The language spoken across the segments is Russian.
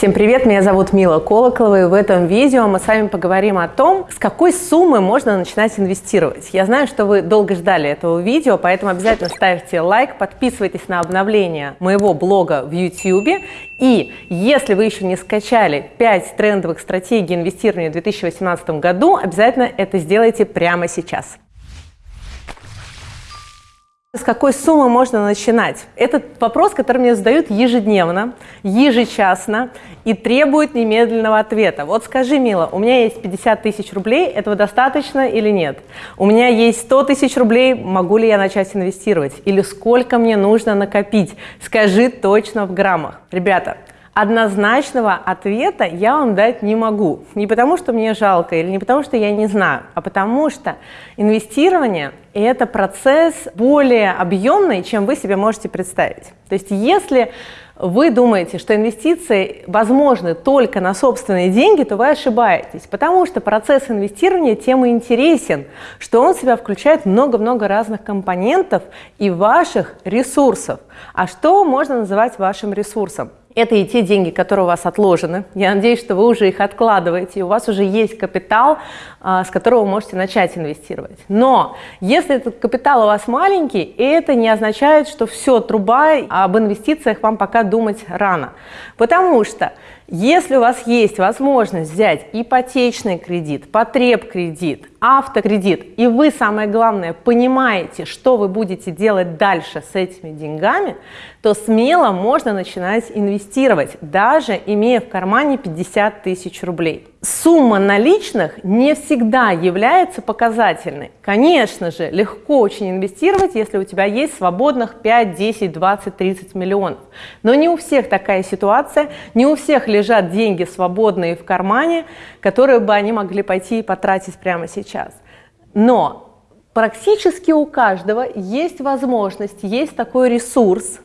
Всем привет, меня зовут Мила Колоколова, и в этом видео мы с вами поговорим о том, с какой суммы можно начинать инвестировать. Я знаю, что вы долго ждали этого видео, поэтому обязательно ставьте лайк, подписывайтесь на обновления моего блога в YouTube, и если вы еще не скачали 5 трендовых стратегий инвестирования в 2018 году, обязательно это сделайте прямо сейчас. С какой суммы можно начинать? Этот вопрос, который мне задают ежедневно, ежечасно и требует немедленного ответа. Вот скажи, Мила, у меня есть 50 тысяч рублей, этого достаточно или нет? У меня есть 100 тысяч рублей, могу ли я начать инвестировать? Или сколько мне нужно накопить? Скажи точно в граммах. Ребята, однозначного ответа я вам дать не могу. Не потому, что мне жалко или не потому, что я не знаю, а потому что инвестирование – это процесс более объемный, чем вы себе можете представить. То есть если вы думаете, что инвестиции возможны только на собственные деньги, то вы ошибаетесь, потому что процесс инвестирования тем и интересен, что он в себя включает много-много разных компонентов и ваших ресурсов. А что можно называть вашим ресурсом? Это и те деньги, которые у вас отложены. Я надеюсь, что вы уже их откладываете, и у вас уже есть капитал, а, с которого вы можете начать инвестировать. Но если этот капитал у вас маленький, это не означает, что все, труба, об инвестициях вам пока думать рано. Потому что если у вас есть возможность взять ипотечный кредит, потреб-кредит, автокредит, и вы, самое главное, понимаете, что вы будете делать дальше с этими деньгами, то смело можно начинать инвестировать, даже имея в кармане 50 тысяч рублей. Сумма наличных не всегда является показательной. Конечно же, легко очень инвестировать, если у тебя есть свободных 5, 10, 20, 30 миллионов. Но не у всех такая ситуация, не у всех лежат деньги свободные в кармане, которые бы они могли пойти и потратить прямо сейчас. Но практически у каждого есть возможность, есть такой ресурс,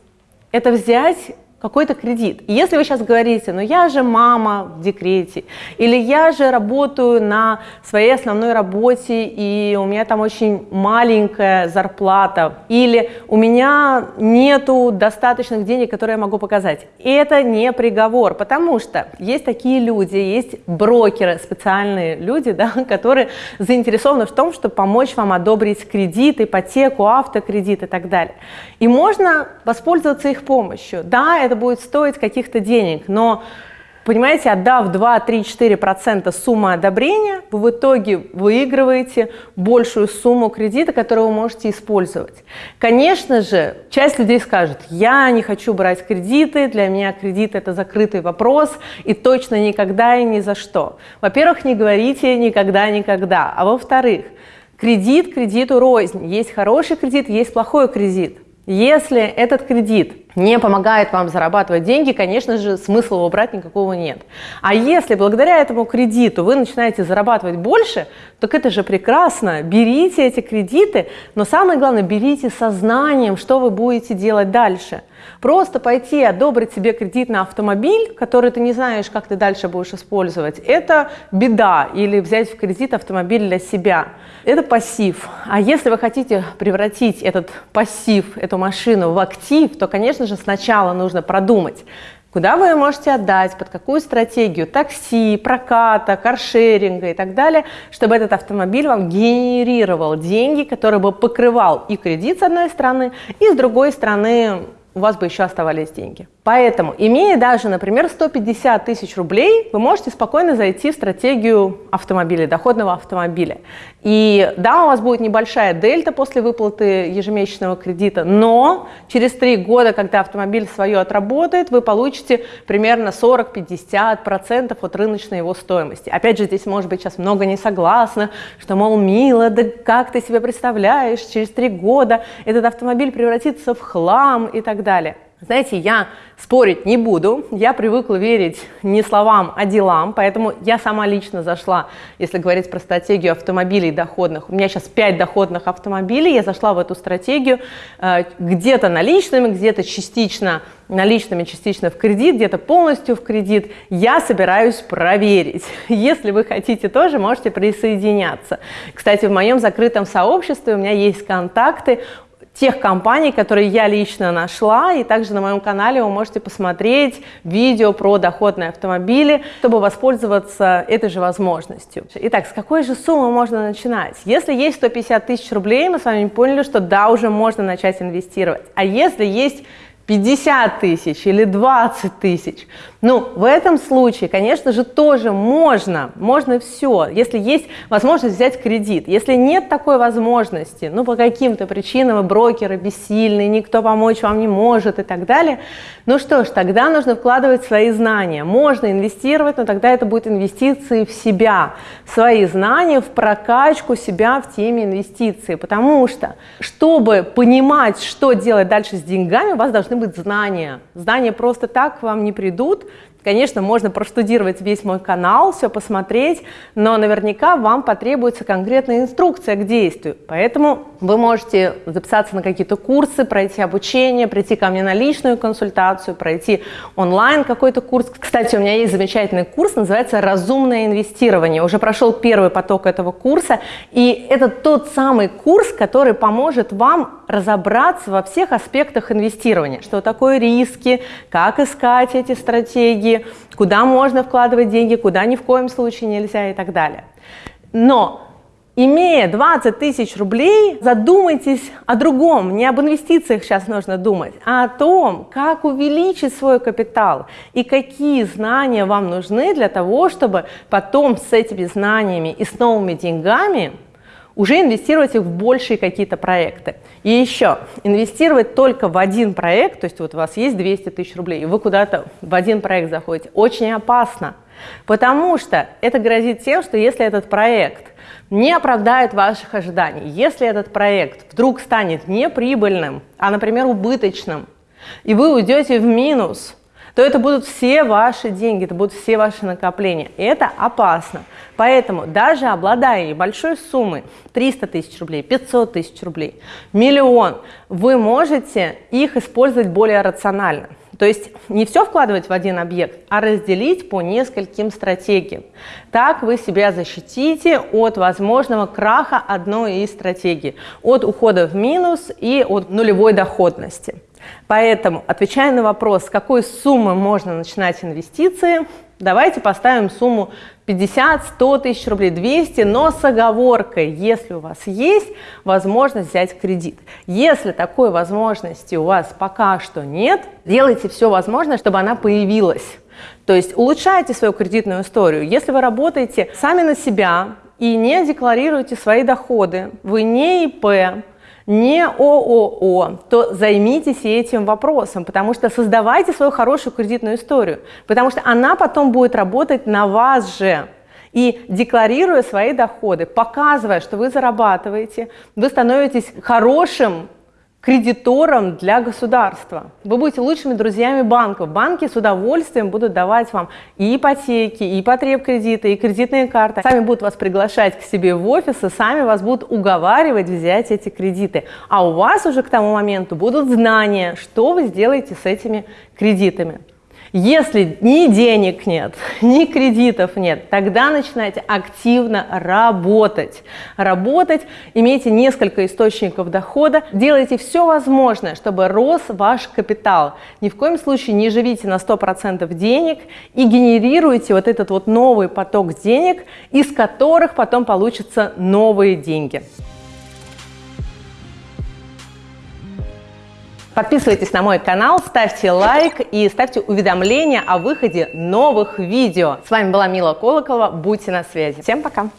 это взять какой-то кредит. И если вы сейчас говорите, ну я же мама в декрете, или я же работаю на своей основной работе, и у меня там очень маленькая зарплата, или у меня нету достаточных денег, которые я могу показать. Это не приговор, потому что есть такие люди, есть брокеры, специальные люди, да, которые заинтересованы в том, чтобы помочь вам одобрить кредит, ипотеку, автокредит и так далее. И можно воспользоваться их помощью. Да, это это будет стоить каких-то денег, но Понимаете, отдав 2, 3, 4% суммы одобрения, вы в итоге выигрываете большую сумму кредита, которую вы можете использовать. Конечно же, часть людей скажет, я не хочу брать кредиты, для меня кредит это закрытый вопрос, и точно никогда и ни за что. Во-первых, не говорите никогда-никогда, а во-вторых, кредит кредиту рознь. Есть хороший кредит, есть плохой кредит. Если этот кредит не помогает вам зарабатывать деньги, конечно же, смысла его брать никакого нет. А если благодаря этому кредиту вы начинаете зарабатывать больше, так это же прекрасно. Берите эти кредиты, но самое главное, берите сознанием, что вы будете делать дальше – Просто пойти одобрить себе кредит на автомобиль, который ты не знаешь, как ты дальше будешь использовать, это беда. Или взять в кредит автомобиль для себя. Это пассив. А если вы хотите превратить этот пассив, эту машину в актив, то, конечно же, сначала нужно продумать, куда вы ее можете отдать, под какую стратегию такси, проката, каршеринга и так далее, чтобы этот автомобиль вам генерировал деньги, которые бы покрывал и кредит с одной стороны, и с другой стороны у вас бы еще оставались деньги. Поэтому, имея даже, например, 150 тысяч рублей, вы можете спокойно зайти в стратегию автомобиля, доходного автомобиля. И да, у вас будет небольшая дельта после выплаты ежемесячного кредита, но через три года, когда автомобиль свое отработает, вы получите примерно 40-50% от рыночной его стоимости. Опять же, здесь может быть сейчас много не согласны, что, мол, мило, да как ты себе представляешь, через три года этот автомобиль превратится в хлам и так далее. Знаете, я спорить не буду, я привыкла верить не словам, а делам, поэтому я сама лично зашла, если говорить про стратегию автомобилей доходных, у меня сейчас 5 доходных автомобилей, я зашла в эту стратегию э, где-то наличными, где-то частично наличными, частично в кредит, где-то полностью в кредит, я собираюсь проверить. Если вы хотите тоже, можете присоединяться. Кстати, в моем закрытом сообществе у меня есть контакты тех компаний, которые я лично нашла, и также на моем канале вы можете посмотреть видео про доходные автомобили, чтобы воспользоваться этой же возможностью. Итак, с какой же суммы можно начинать? Если есть 150 тысяч рублей, мы с вами поняли, что да, уже можно начать инвестировать. А если есть 50 тысяч или 20 тысяч. Ну, в этом случае, конечно же, тоже можно, можно все, если есть возможность взять кредит. Если нет такой возможности, ну, по каким-то причинам, брокеры бессильны, никто помочь вам не может и так далее, ну что ж, тогда нужно вкладывать свои знания. Можно инвестировать, но тогда это будет инвестиции в себя, свои знания в прокачку себя в теме инвестиций, потому что, чтобы понимать, что делать дальше с деньгами, у вас должны быть знания. Знания просто так вам не придут, Конечно, можно проштудировать весь мой канал, все посмотреть, но наверняка вам потребуется конкретная инструкция к действию. Поэтому вы можете записаться на какие-то курсы, пройти обучение, прийти ко мне на личную консультацию, пройти онлайн какой-то курс. Кстати, у меня есть замечательный курс, называется «Разумное инвестирование». Уже прошел первый поток этого курса, и это тот самый курс, который поможет вам разобраться во всех аспектах инвестирования. Что такое риски, как искать эти стратегии, куда можно вкладывать деньги, куда ни в коем случае нельзя и так далее. Но Имея 20 тысяч рублей, задумайтесь о другом, не об инвестициях сейчас нужно думать, а о том, как увеличить свой капитал и какие знания вам нужны для того, чтобы потом с этими знаниями и с новыми деньгами уже инвестировать их в большие какие-то проекты. И еще, инвестировать только в один проект, то есть вот у вас есть 200 тысяч рублей, и вы куда-то в один проект заходите, очень опасно, потому что это грозит тем, что если этот проект не оправдает ваших ожиданий, если этот проект вдруг станет неприбыльным, а, например, убыточным, и вы уйдете в минус, то это будут все ваши деньги, это будут все ваши накопления. И это опасно. Поэтому даже обладая большой суммой, 300 тысяч рублей, 500 тысяч рублей, миллион, вы можете их использовать более рационально. То есть не все вкладывать в один объект, а разделить по нескольким стратегиям. Так вы себя защитите от возможного краха одной из стратегий, от ухода в минус и от нулевой доходности. Поэтому, отвечая на вопрос, с какой суммы можно начинать инвестиции, давайте поставим сумму 50, 100 тысяч рублей, 200, но с оговоркой, если у вас есть возможность взять кредит. Если такой возможности у вас пока что нет, делайте все возможное, чтобы она появилась. То есть улучшайте свою кредитную историю. Если вы работаете сами на себя и не декларируете свои доходы, вы не ИП, не ООО, то займитесь этим вопросом, потому что создавайте свою хорошую кредитную историю, потому что она потом будет работать на вас же. И декларируя свои доходы, показывая, что вы зарабатываете, вы становитесь хорошим кредитором для государства. Вы будете лучшими друзьями банков. Банки с удовольствием будут давать вам и ипотеки, и потреб-кредиты, и кредитные карты. Сами будут вас приглашать к себе в офис, и сами вас будут уговаривать взять эти кредиты. А у вас уже к тому моменту будут знания, что вы сделаете с этими кредитами. Если ни денег нет, ни кредитов нет, тогда начинайте активно работать. Работать, имейте несколько источников дохода, делайте все возможное, чтобы рос ваш капитал. Ни в коем случае не живите на 100% денег и генерируйте вот этот вот новый поток денег, из которых потом получатся новые деньги. Подписывайтесь на мой канал, ставьте лайк и ставьте уведомления о выходе новых видео. С вами была Мила Колоколова. Будьте на связи. Всем пока!